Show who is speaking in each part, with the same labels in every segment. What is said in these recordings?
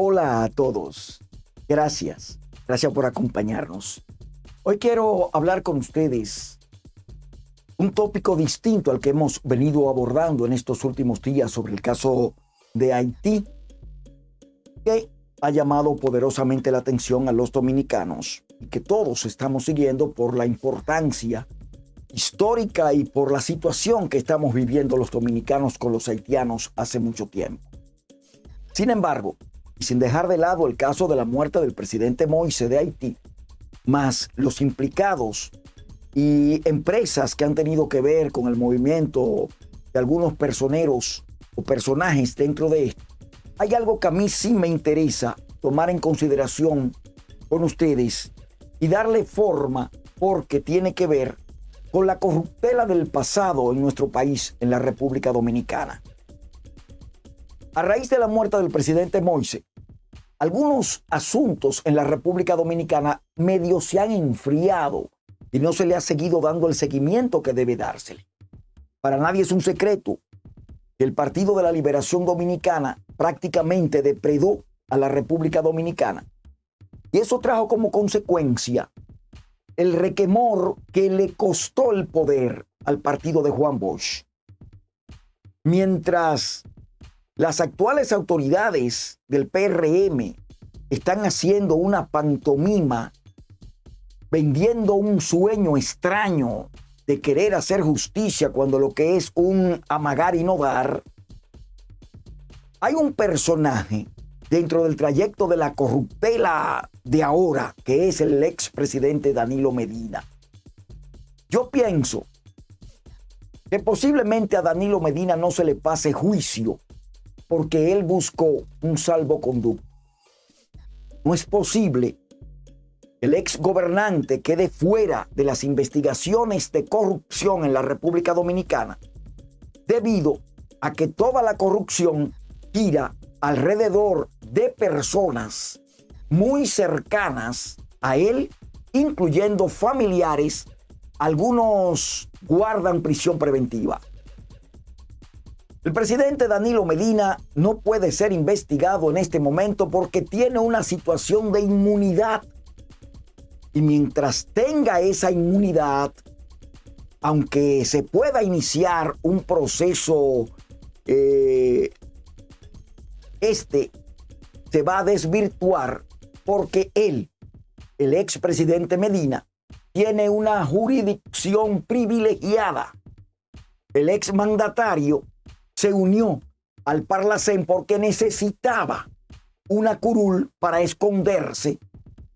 Speaker 1: Hola a todos. Gracias. Gracias por acompañarnos. Hoy quiero hablar con ustedes un tópico distinto al que hemos venido abordando en estos últimos días sobre el caso de Haití, que ha llamado poderosamente la atención a los dominicanos y que todos estamos siguiendo por la importancia histórica y por la situación que estamos viviendo los dominicanos con los haitianos hace mucho tiempo. Sin embargo, y sin dejar de lado el caso de la muerte del presidente Moise de Haití, más los implicados y empresas que han tenido que ver con el movimiento de algunos personeros o personajes dentro de esto, hay algo que a mí sí me interesa tomar en consideración con ustedes y darle forma porque tiene que ver con la corruptela del pasado en nuestro país, en la República Dominicana. A raíz de la muerte del presidente Moise, algunos asuntos en la República Dominicana medio se han enfriado y no se le ha seguido dando el seguimiento que debe dársele. Para nadie es un secreto que el Partido de la Liberación Dominicana prácticamente depredó a la República Dominicana. Y eso trajo como consecuencia el requemor que le costó el poder al partido de Juan Bosch. Mientras las actuales autoridades del PRM están haciendo una pantomima, vendiendo un sueño extraño de querer hacer justicia cuando lo que es un amagar y no dar, hay un personaje dentro del trayecto de la corruptela de ahora, que es el expresidente Danilo Medina. Yo pienso que posiblemente a Danilo Medina no se le pase juicio porque él buscó un salvoconducto. No es posible que el ex gobernante quede fuera de las investigaciones de corrupción en la República Dominicana debido a que toda la corrupción gira alrededor de personas muy cercanas a él, incluyendo familiares, algunos guardan prisión preventiva. El presidente Danilo Medina no puede ser investigado en este momento porque tiene una situación de inmunidad. Y mientras tenga esa inmunidad, aunque se pueda iniciar un proceso, eh, este se va a desvirtuar porque él, el expresidente Medina, tiene una jurisdicción privilegiada. El exmandatario se unió al Parlacén porque necesitaba una curul para esconderse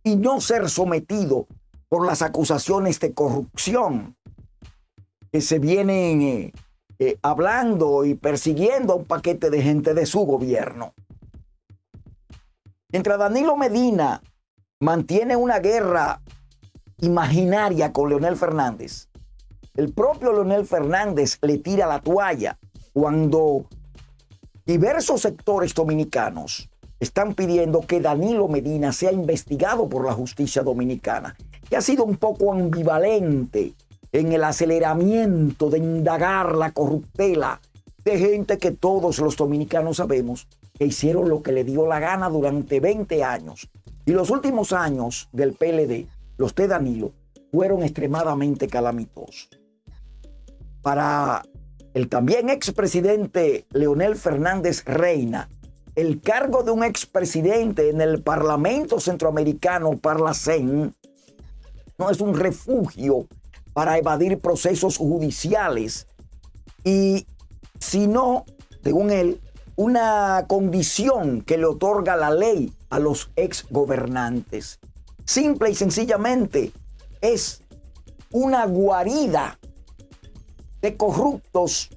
Speaker 1: y no ser sometido por las acusaciones de corrupción que se vienen eh, eh, hablando y persiguiendo a un paquete de gente de su gobierno. Mientras Danilo Medina mantiene una guerra imaginaria con Leonel Fernández, el propio Leonel Fernández le tira la toalla cuando diversos sectores dominicanos están pidiendo que Danilo Medina sea investigado por la justicia dominicana, que ha sido un poco ambivalente en el aceleramiento de indagar la corruptela de gente que todos los dominicanos sabemos que hicieron lo que le dio la gana durante 20 años. Y los últimos años del PLD, los de Danilo, fueron extremadamente calamitosos. Para el también expresidente Leonel Fernández Reina, el cargo de un expresidente en el Parlamento Centroamericano, Parlacén, no es un refugio para evadir procesos judiciales y, sino, según él, una condición que le otorga la ley a los exgobernantes. Simple y sencillamente es una guarida de corruptos,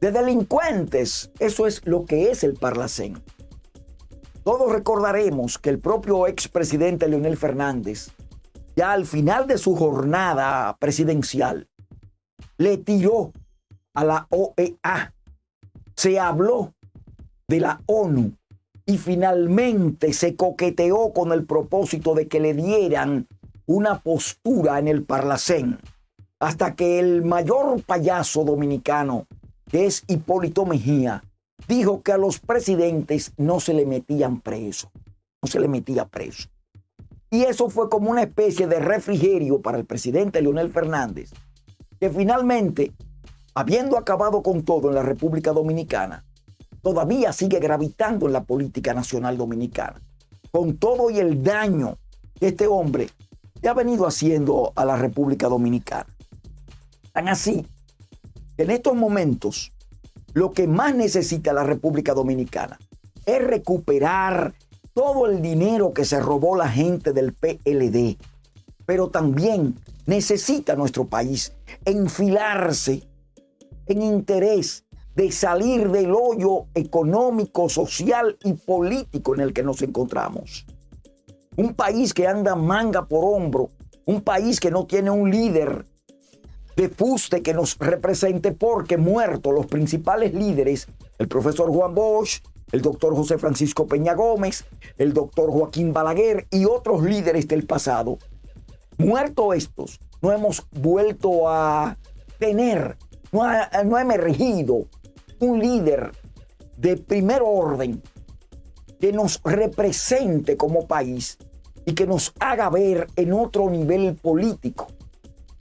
Speaker 1: de delincuentes. Eso es lo que es el Parlacén. Todos recordaremos que el propio expresidente Leonel Fernández, ya al final de su jornada presidencial, le tiró a la OEA. Se habló de la ONU y finalmente se coqueteó con el propósito de que le dieran una postura en el Parlacén hasta que el mayor payaso dominicano, que es Hipólito Mejía, dijo que a los presidentes no se le metían preso, no se le metía preso. Y eso fue como una especie de refrigerio para el presidente Leonel Fernández, que finalmente, habiendo acabado con todo en la República Dominicana, todavía sigue gravitando en la política nacional dominicana, con todo y el daño que este hombre le ha venido haciendo a la República Dominicana. Tan así que en estos momentos lo que más necesita la República Dominicana es recuperar todo el dinero que se robó la gente del PLD, pero también necesita nuestro país enfilarse en interés de salir del hoyo económico, social y político en el que nos encontramos. Un país que anda manga por hombro, un país que no tiene un líder de fuste que nos represente porque muertos los principales líderes, el profesor Juan Bosch, el doctor José Francisco Peña Gómez, el doctor Joaquín Balaguer y otros líderes del pasado, muertos estos, no hemos vuelto a tener, no ha, no ha emergido un líder de primer orden que nos represente como país y que nos haga ver en otro nivel político.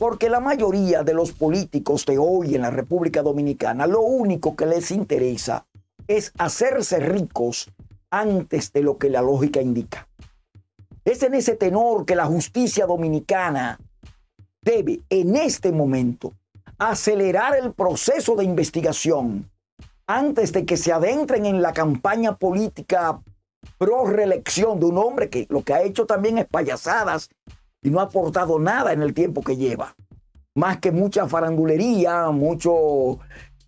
Speaker 1: Porque la mayoría de los políticos de hoy en la República Dominicana, lo único que les interesa es hacerse ricos antes de lo que la lógica indica. Es en ese tenor que la justicia dominicana debe en este momento acelerar el proceso de investigación antes de que se adentren en la campaña política pro reelección de un hombre que lo que ha hecho también es payasadas y no ha aportado nada en el tiempo que lleva. Más que mucha farandulería, mucho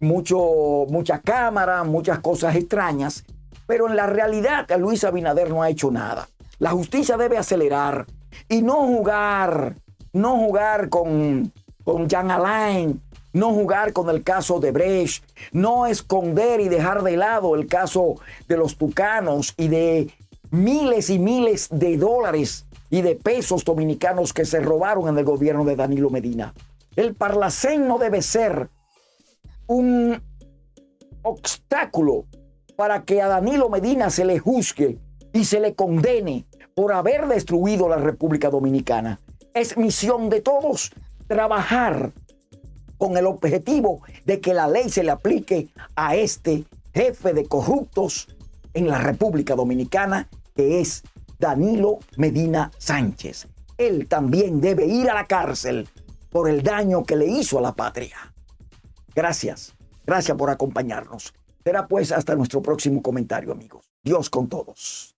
Speaker 1: mucho, mucha cámara, muchas cosas extrañas, pero en la realidad Luis Abinader no ha hecho nada. La justicia debe acelerar y no jugar, no jugar con, con Jean Alain, no jugar con el caso de Brecht, no esconder y dejar de lado el caso de los tucanos y de miles y miles de dólares y de pesos dominicanos que se robaron en el gobierno de Danilo Medina. El Parlacén no debe ser un obstáculo para que a Danilo Medina se le juzgue y se le condene por haber destruido la República Dominicana. Es misión de todos trabajar con el objetivo de que la ley se le aplique a este jefe de corruptos en la República Dominicana, que es Danilo Medina Sánchez. Él también debe ir a la cárcel por el daño que le hizo a la patria. Gracias, gracias por acompañarnos. Será pues hasta nuestro próximo comentario, amigos. Dios con todos.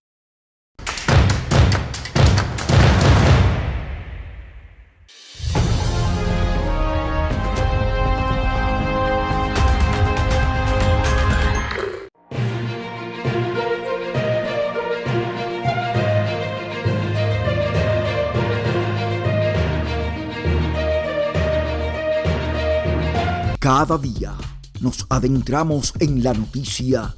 Speaker 1: Cada día nos adentramos en la noticia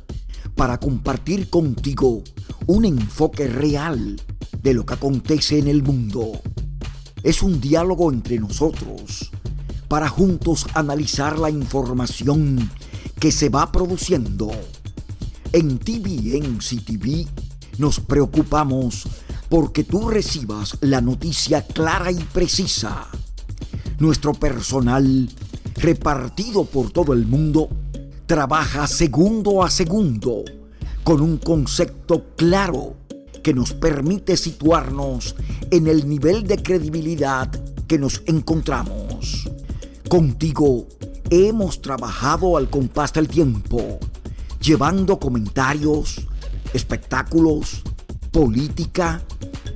Speaker 1: para compartir contigo un enfoque real de lo que acontece en el mundo. Es un diálogo entre nosotros para juntos analizar la información que se va produciendo. En TVN CTV nos preocupamos porque tú recibas la noticia clara y precisa. Nuestro personal repartido por todo el mundo, trabaja segundo a segundo con un concepto claro que nos permite situarnos en el nivel de credibilidad que nos encontramos. Contigo hemos trabajado al compás del tiempo, llevando comentarios, espectáculos, política,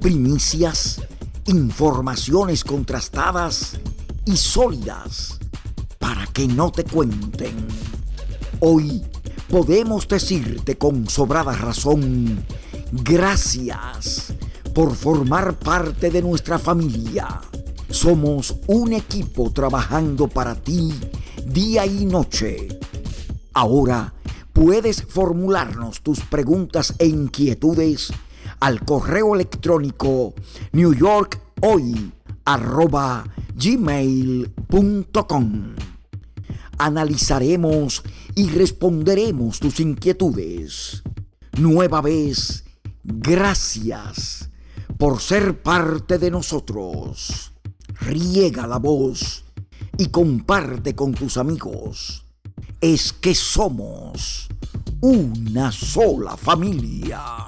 Speaker 1: primicias, informaciones contrastadas y sólidas para que no te cuenten. Hoy podemos decirte con sobrada razón, gracias por formar parte de nuestra familia. Somos un equipo trabajando para ti día y noche. Ahora puedes formularnos tus preguntas e inquietudes al correo electrónico newyorkhoy.gmail.com analizaremos y responderemos tus inquietudes. Nueva vez, gracias por ser parte de nosotros. Riega la voz y comparte con tus amigos. Es que somos una sola familia.